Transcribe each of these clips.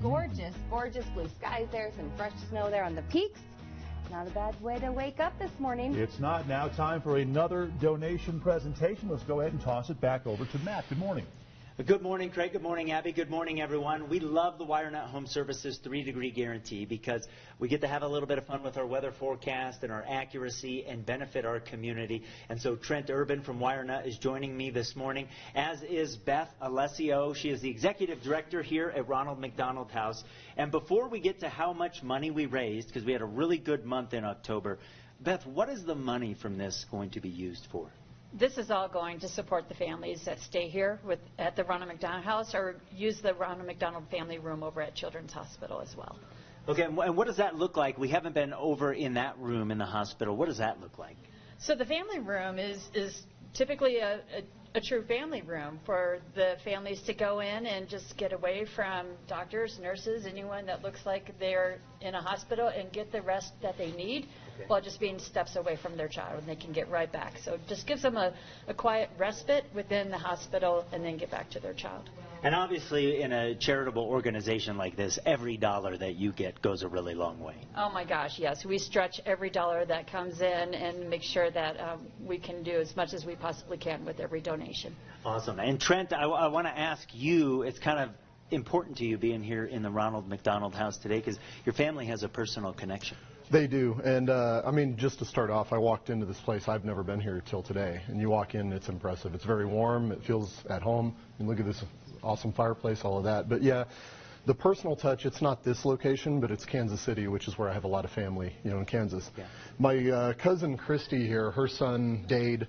Gorgeous, gorgeous blue skies there, some fresh snow there on the peaks. Not a bad way to wake up this morning. It's not. Now time for another donation presentation. Let's go ahead and toss it back over to Matt. Good morning. Good morning, Craig. Good morning, Abby. Good morning, everyone. We love the WireNut Home Services three degree guarantee because we get to have a little bit of fun with our weather forecast and our accuracy and benefit our community. And so Trent Urban from WireNut is joining me this morning, as is Beth Alessio. She is the executive director here at Ronald McDonald House. And before we get to how much money we raised, because we had a really good month in October, Beth, what is the money from this going to be used for? This is all going to support the families that stay here with, at the Ronald McDonald House or use the Ronald McDonald Family Room over at Children's Hospital as well. Okay, and what does that look like? We haven't been over in that room in the hospital. What does that look like? So the family room is, is typically a, a, a true family room for the families to go in and just get away from doctors, nurses, anyone that looks like they're in a hospital and get the rest that they need Okay. while just being steps away from their child and they can get right back. So it just gives them a, a quiet respite within the hospital and then get back to their child. And obviously, in a charitable organization like this, every dollar that you get goes a really long way. Oh my gosh, yes. We stretch every dollar that comes in and make sure that um, we can do as much as we possibly can with every donation. Awesome. And Trent, I, I want to ask you, it's kind of important to you being here in the Ronald McDonald House today because your family has a personal connection. They do, and uh, I mean, just to start off, I walked into this place. I've never been here till today, and you walk in, it's impressive. It's very warm. It feels at home. And look at this awesome fireplace, all of that. But yeah, the personal touch. It's not this location, but it's Kansas City, which is where I have a lot of family, you know, in Kansas. Yeah. My uh, cousin Christy here, her son Dade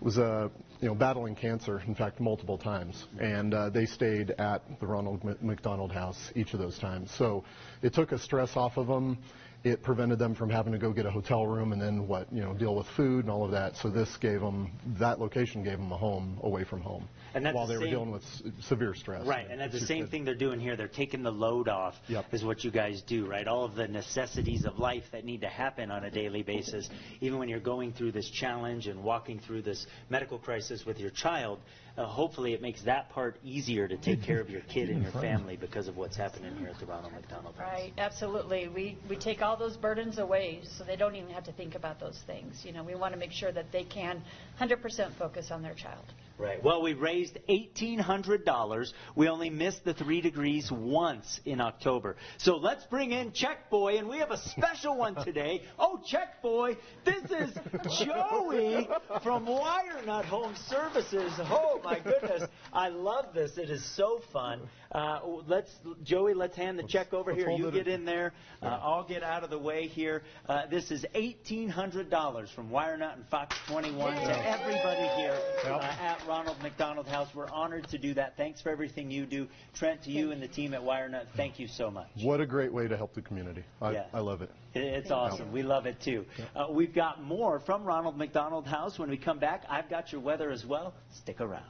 was uh, you know battling cancer, in fact, multiple times, and uh, they stayed at the Ronald McDonald House each of those times. So it took a stress off of them. It prevented them from having to go get a hotel room and then what you know deal with food and all of that. So this gave them that location gave them a home away from home And that's while the they were dealing with s- severe stress. Right, and that's the same good. thing they're doing here. They're taking the load off, Yep. is what you guys do, right? All of the necessities of life that need to happen on a daily basis, even when you're going through this challenge and walking through this medical crisis with your child. Uh, hopefully, it makes that part easier to take care of your kid and your family because of what's happening here at the Ronald McDonald House. Right, absolutely. We, we take all those burdens away so they don't even have to think about those things. You know, we want to make sure that they can 100% focus on their child. Right. Well, we raised $1,800. We only missed the three degrees once in October. So let's bring in Check Boy, and we have a special one today. Oh, Check Boy, this is Joey from WireNut Home Services. Oh, my goodness. I love this. It is so fun. Uh, let's, Joey, let's hand the check over here. You get in there. Uh, I'll get out of the way here. Uh, this is $1,800 from WireNut and Fox 21 to everybody here uh, at Ronald McDonald House. We're honored to do that. Thanks for everything you do. Trent, to you and the team at WireNut, thank you so much. What a great way to help the community. I, Yeah. I love it. It- It's awesome. We love it too. Uh, we've got more from Ronald McDonald House when we come back. I've got your weather as well. Stick around.